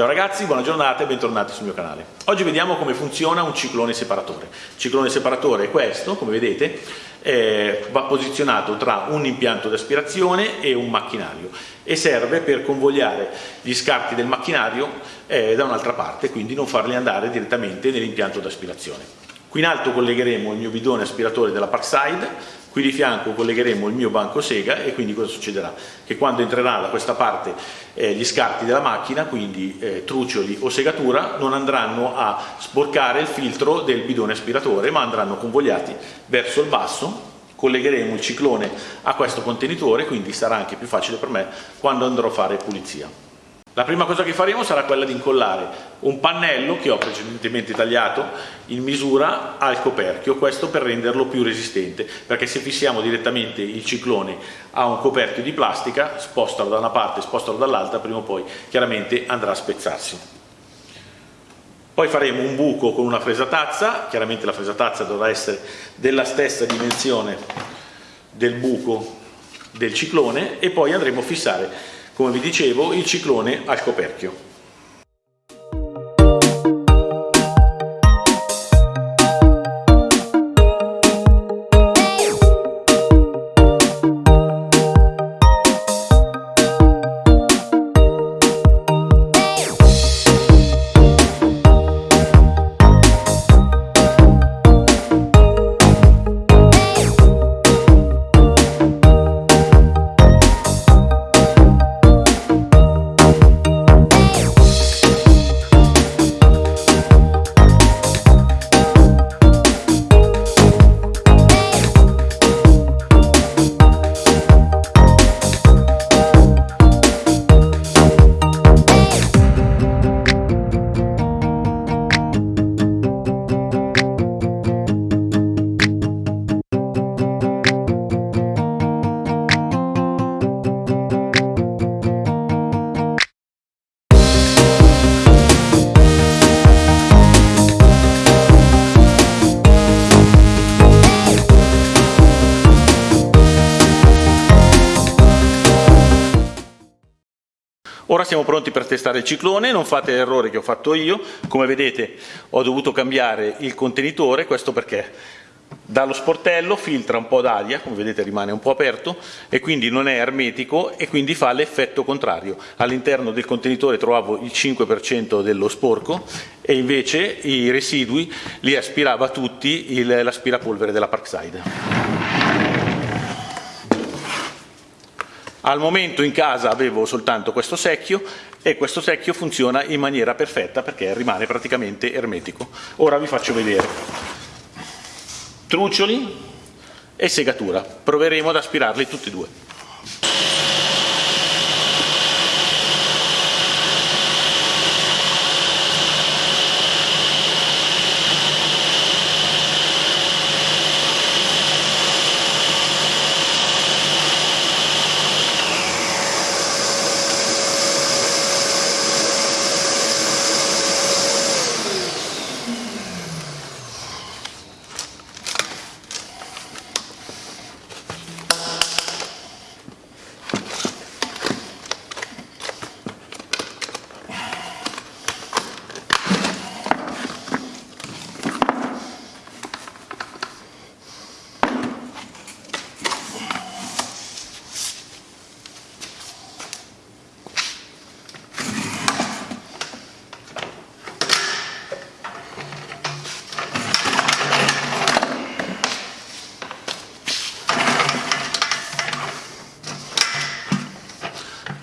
Ciao ragazzi, buona giornata e bentornati sul mio canale. Oggi vediamo come funziona un ciclone separatore. Il ciclone separatore è questo, come vedete, eh, va posizionato tra un impianto di aspirazione e un macchinario e serve per convogliare gli scarti del macchinario eh, da un'altra parte, quindi non farli andare direttamente nell'impianto di aspirazione. Qui in alto collegheremo il mio bidone aspiratore della Parkside Qui di fianco collegheremo il mio banco sega e quindi cosa succederà? Che quando entrerà da questa parte eh, gli scarti della macchina, quindi eh, trucioli o segatura, non andranno a sporcare il filtro del bidone aspiratore ma andranno convogliati verso il basso collegheremo il ciclone a questo contenitore quindi sarà anche più facile per me quando andrò a fare pulizia. La prima cosa che faremo sarà quella di incollare un pannello che ho precedentemente tagliato in misura al coperchio, questo per renderlo più resistente, perché se fissiamo direttamente il ciclone a un coperchio di plastica, spostalo da una parte, spostalo dall'altra, prima o poi chiaramente andrà a spezzarsi. Poi faremo un buco con una fresatazza, chiaramente la fresatazza dovrà essere della stessa dimensione del buco del ciclone e poi andremo a fissare come vi dicevo, il ciclone al coperchio. Ora siamo pronti per testare il ciclone, non fate l'errore che ho fatto io, come vedete ho dovuto cambiare il contenitore, questo perché dallo sportello filtra un po' d'aria, come vedete rimane un po' aperto e quindi non è ermetico e quindi fa l'effetto contrario. All'interno del contenitore trovavo il 5% dello sporco e invece i residui li aspirava tutti l'aspirapolvere della Parkside. Al momento in casa avevo soltanto questo secchio e questo secchio funziona in maniera perfetta perché rimane praticamente ermetico. Ora vi faccio vedere. Trucioli e segatura. Proveremo ad aspirarli tutti e due.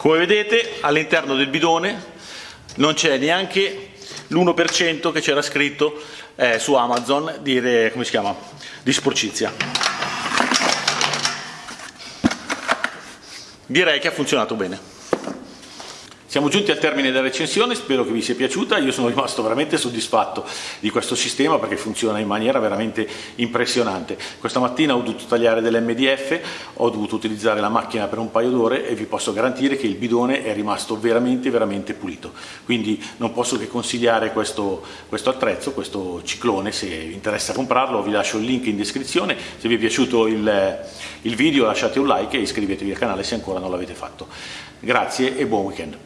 Come vedete all'interno del bidone non c'è neanche l'1% che c'era scritto eh, su Amazon di, come si chiama, di sporcizia. Direi che ha funzionato bene. Siamo giunti al termine della recensione, spero che vi sia piaciuta, io sono rimasto veramente soddisfatto di questo sistema perché funziona in maniera veramente impressionante. Questa mattina ho dovuto tagliare dell'MDF, ho dovuto utilizzare la macchina per un paio d'ore e vi posso garantire che il bidone è rimasto veramente veramente pulito. Quindi non posso che consigliare questo, questo attrezzo, questo ciclone, se vi interessa comprarlo vi lascio il link in descrizione, se vi è piaciuto il, il video lasciate un like e iscrivetevi al canale se ancora non l'avete fatto. Grazie e buon weekend.